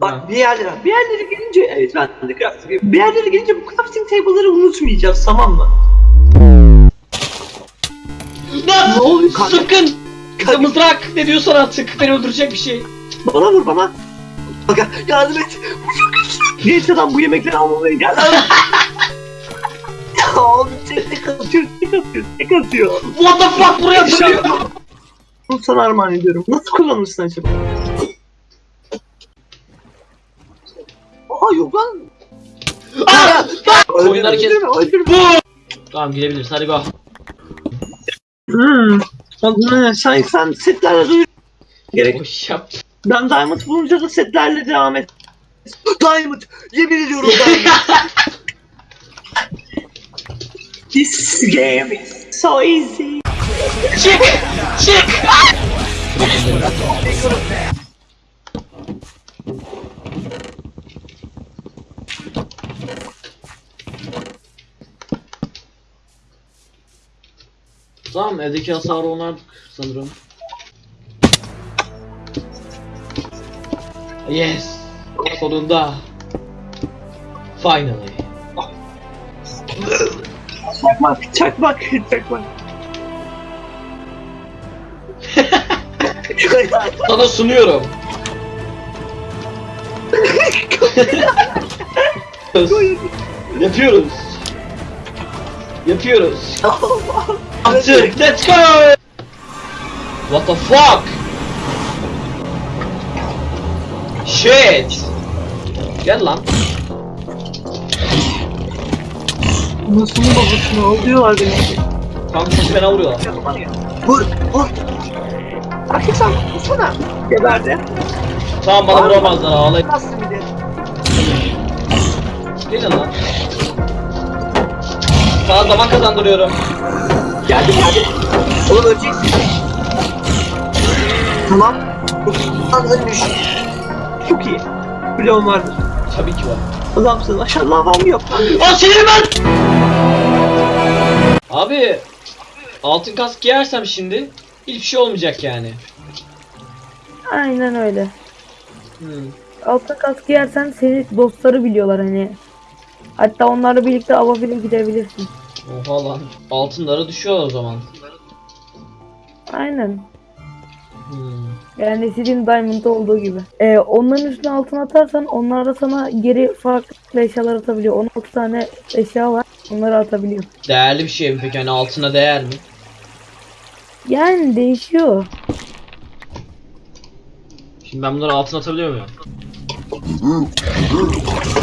Bak Ha. bir yerlere, bir yerlere gelince evet ben de crafting. Bir yerlere gelince bu crafting table'ları unutmayacağız tamam mı? Lan! Ne oluyor kanka? Sakın! Mızrak ne diyorsan artık beni öldürecek bir şey. Bana vur bana. Bak yardım et. Bu çok güçlü. Neyse lan bu yemekleri almamaya gel. ya oğlum tek atıyor, tek atıyor, tek atıyor. What the fuck buraya atılıyor. Bunu sana armağan ediyorum. Nasıl kullanırsın acaba? Yok lan. Aa! Kes. Bu! Tamam gidebiliriz hadi go. Hmm. Sen, sen setlerle duyur. Gerek. Boş yap. Ben Diamond bulunca da setlerle devam et. Diamond! Yemin ediyorum Diamond! This game is so easy. Çık! Çık! Tamam evdeki hasarı onardık sanırım. Yes! Sonunda! Finally! Çakmak, çakmak, çakmak. Sana sunuyorum! Yapıyoruz! Yapıyoruz! Yaptık! Let's go! What the fuck? Shit! Gel lan. Nasıl babasını alıyorlar beni. Kanka sesi fena vuruyorlar. Vur, vur. Erkek sen vursana. Geberdi. Tamam bana vuramazlar ağlayıp. Bastı bir de. Gelin lan. Sana zaman kazandırıyorum. Geldi geldi. Oğlum öleceksin. Tamam. Lan ölmüş. Çok iyi. Bloğum vardır. Tabii ki var. Adamsın. Aşağı lavam yok. Aa senin ben! Abi altın kask giyersem şimdi hiçbir şey olmayacak yani. Aynen öyle. Hmm. Altın kask giyersen seni dostları biliyorlar hani. Hatta onlarla birlikte ava bile gidebilirsin. Oha lan. Altınlara düşüyor o zaman. Aynen. Hmm. Yani istediğin Diamond'da olduğu gibi. Ee, onların üstüne altın atarsan onlar da sana geri farklı eşyalar atabiliyor. 16 tane eşya var. Onları atabiliyor. Değerli bir şey mi peki? Hani altına değer mi? Yani değişiyor. Şimdi ben bunları altına atabiliyor muyum?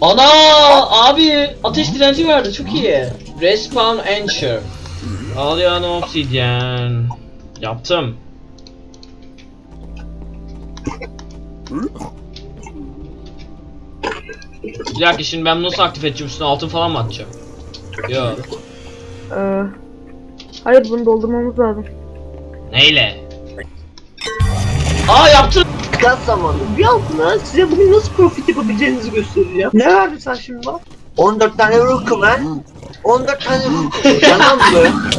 Ana abi ateş direnci verdi çok iyi. Respawn Ensure. Alyan Obsidian. Yaptım. Bir dakika şimdi ben nasıl aktif edeceğim üstüne altın falan mı atacağım? Yok. Ee, hayır bunu doldurmamız lazım. Neyle? Aa yaptım. Gaz zamanı. Bir altına size bugün nasıl profit yapabileceğinizi göstereceğim. Ne verdin sen şimdi bana? 14 tane rookum ha? 14 tane rookum. Yalan mı?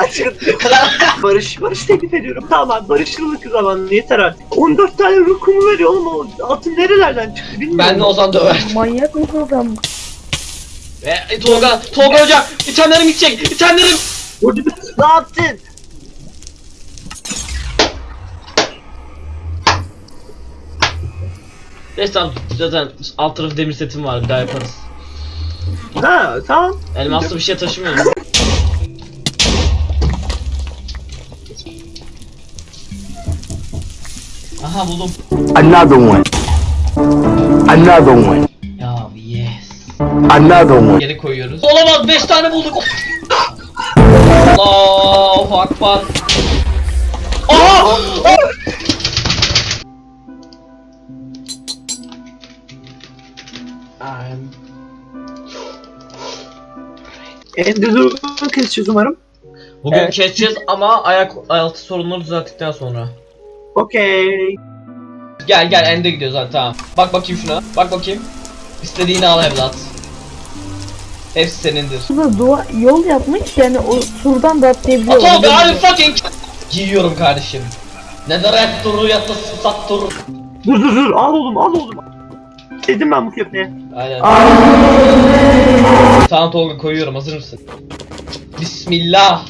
Kaç Barış, Barış teklif ediyorum. Tamam barışırlık zamanı yeter artık. 14 tane rookumu veriyor oğlum o altın nerelerden çıktı bilmiyorum. Ben de Ozan döver. Manyak mısın sen? Ve e, Tolga, Tolga hocam itemlerim gidecek. İtemlerim. Ne yaptın? Neyse tamam zaten alt tarafı demir setim var bir daha yaparız. Ha tamam. Elmaslı bir şey taşımıyorum. Aha buldum. Another one. Another one. Ya yes. Another one. Geri koyuyoruz. Olamaz 5 tane bulduk. Allahu akbar. Aha! I'm Ender Dragon'u keseceğiz umarım. Bugün Evet. keseceğiz ama ayak altı sorunları düzelttikten sonra. Okey. Gel gel ende gidiyoruz hadi tamam. Bak bakayım şuna. Bak bakayım. İstediğini al evlat. Hepsi senindir. Burada dua yol yapmış yani o surdan da atlayabiliyor. Atol be hadi fucking Giyiyorum kardeşim. Ne darak durur ya da sat durur. Dur dur dur al oğlum al oğlum. Dedim ben bu köpeğe. Aynen. Tamam Tolga koyuyorum hazır mısın? Bismillah.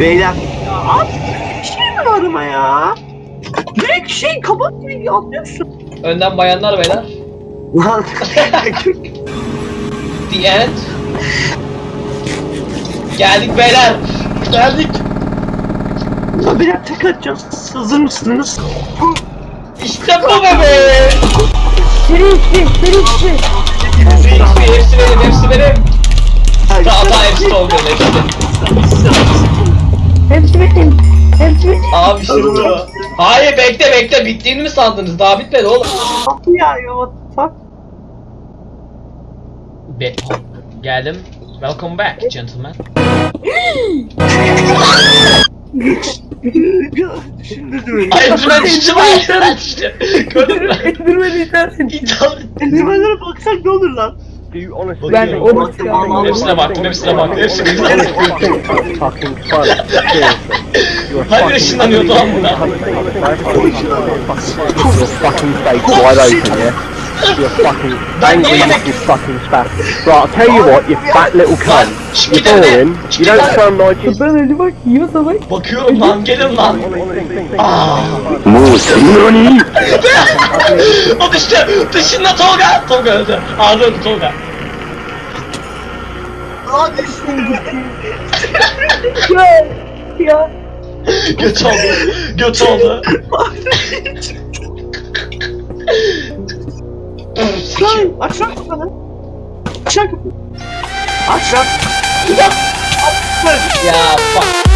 Beyler. Abi bir şey mi var ama ya? Direkt şey kabak gibi atlıyorsun. Önden bayanlar beyler. Lan. The end. Geldik beyler. Geldik. Ya beyler tek atacağız. Hazır mısınız? İşte bu bebe. Seri içti, seri içti. Hepsi, hepsi benim, hepsi benim. Daha daha hepsi Tolga'nın hepsi. Hepsi benim. Hepsi benim. Abi şimdi. Hayır bekle bekle bittiğini mi sandınız? Daha bitmedi oğlum. Kapı ya ya what the fuck? Be Geldim. Welcome back gentlemen. Düşündürdü beni. Ay Enderman düştü lan Enderman düştü. Gördün mü? Endirmeni itersin. İthal. Enderman'lara baksak ne olur lan? Do you honestly Ben çıkardım. vallahi. Hepsine baktım, hepsine baktım, hepsine baktım. think fucking funny? Seriously. You're Hayır, fucking- ışınlanıyordu lan bunlar. Your fucking face wide open, yeah? You fucking angry you fucking spaz. Right, I'll tell you what, you fat little cunt. You're boring. You don't sound like it. Ben öyle bak yiyorsa bak. Bakıyorum lan gelin lan. Muğuz. Nani? O düştü. Dışında Tolga. Tolga öldü. Ağzı Tolga. Lan düştüm. Ya. Ya. Göt oldu. Göt oldu. Lan aç lan kapını. Aç lan kapıyı. Aç lan. ya fuck.